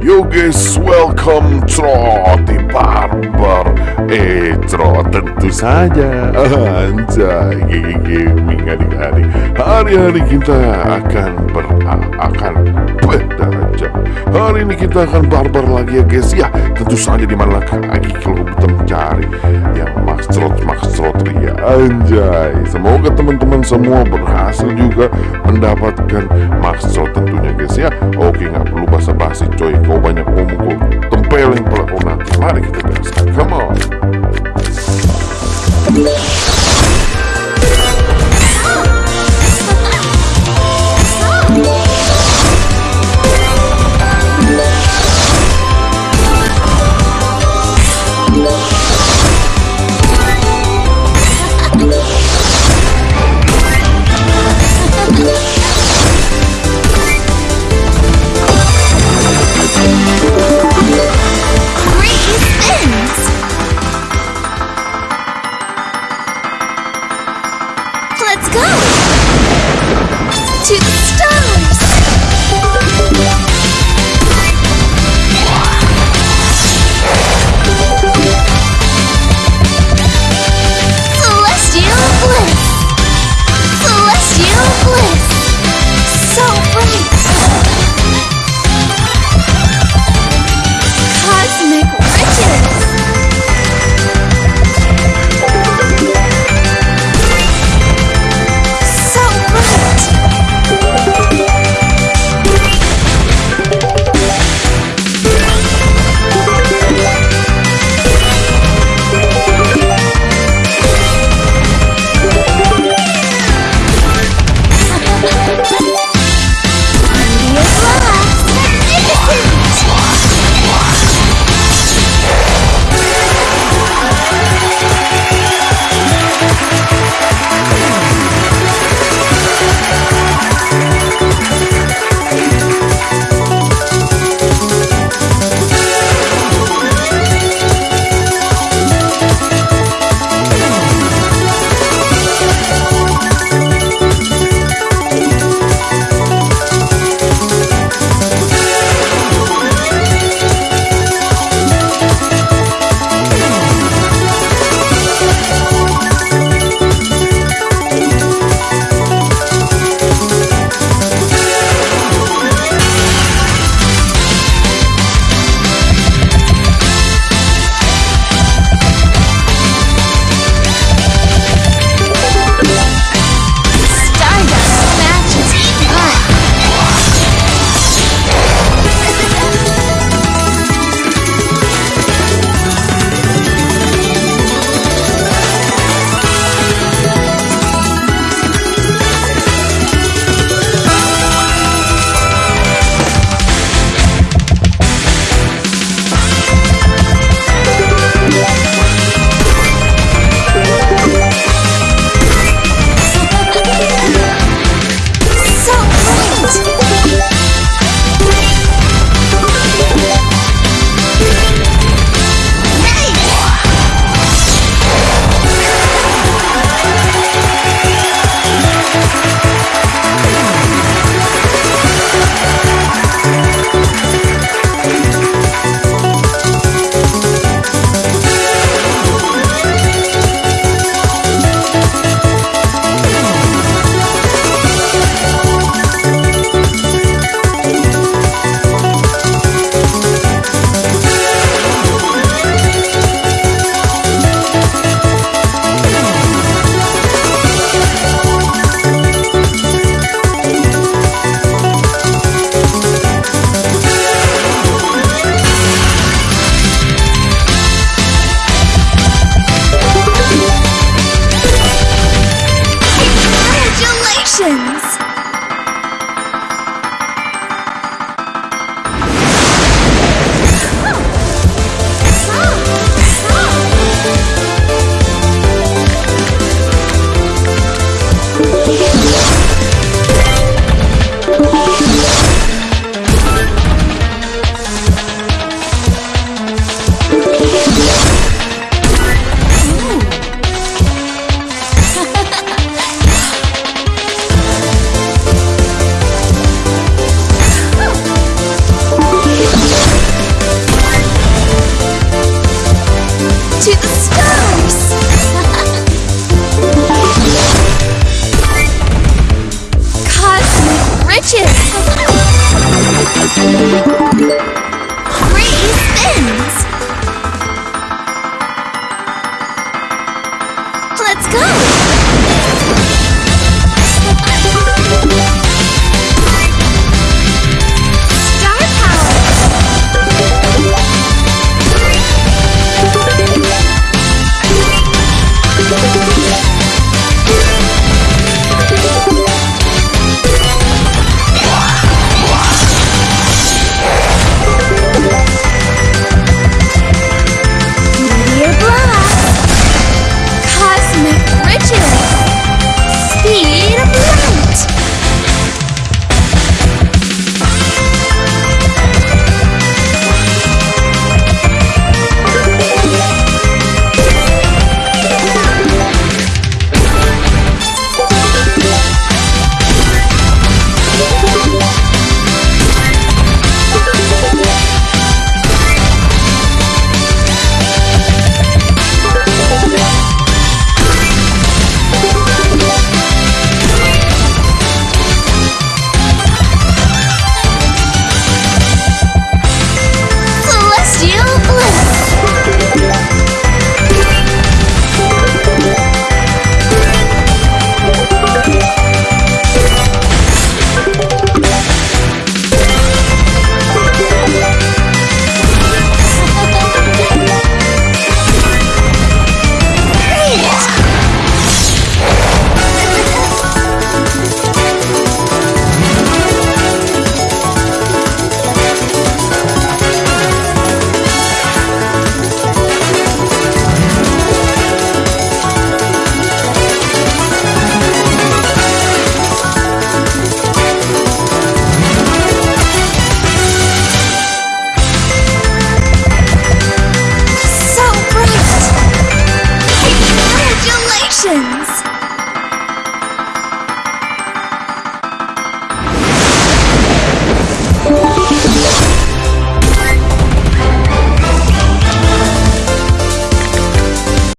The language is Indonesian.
Yo guys, welcome Troti Barber Eh, tentu saja. Anjay, gigi gaming adik-adik Hari-hari kita akan ber akan beda aja Hari ini kita akan barbar lagi ya guys. Ya, tentu saja di mana lagi kalau kita mencari Yang Max Trot, Max Trot Ria Anjay, semoga teman-teman semua berhasil juga mendapatkan Max Trot tentunya guys ya. Oke, nggak perlu basa-basi coy. Kau banyak ngomong kau tempelin pula kau nanti. Mari kita